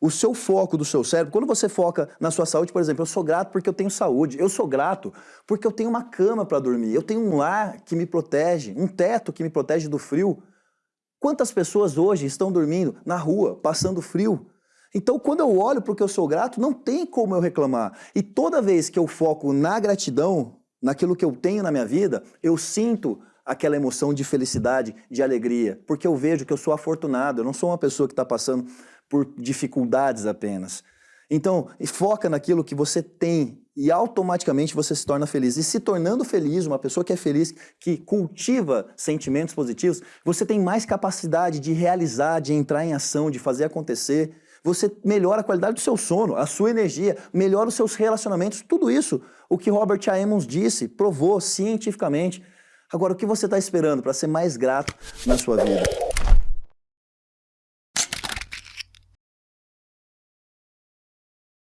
o seu foco do seu cérebro, quando você foca na sua saúde, por exemplo, eu sou grato porque eu tenho saúde, eu sou grato porque eu tenho uma cama para dormir, eu tenho um lar que me protege, um teto que me protege do frio. Quantas pessoas hoje estão dormindo na rua, passando frio? Então, quando eu olho para o que eu sou grato, não tem como eu reclamar. E toda vez que eu foco na gratidão, naquilo que eu tenho na minha vida, eu sinto aquela emoção de felicidade, de alegria, porque eu vejo que eu sou afortunado, eu não sou uma pessoa que está passando por dificuldades apenas. Então, foca naquilo que você tem e automaticamente você se torna feliz. E se tornando feliz, uma pessoa que é feliz, que cultiva sentimentos positivos, você tem mais capacidade de realizar, de entrar em ação, de fazer acontecer. Você melhora a qualidade do seu sono, a sua energia, melhora os seus relacionamentos, tudo isso. O que Robert A. Emmons disse, provou cientificamente. Agora, o que você está esperando para ser mais grato na sua vida?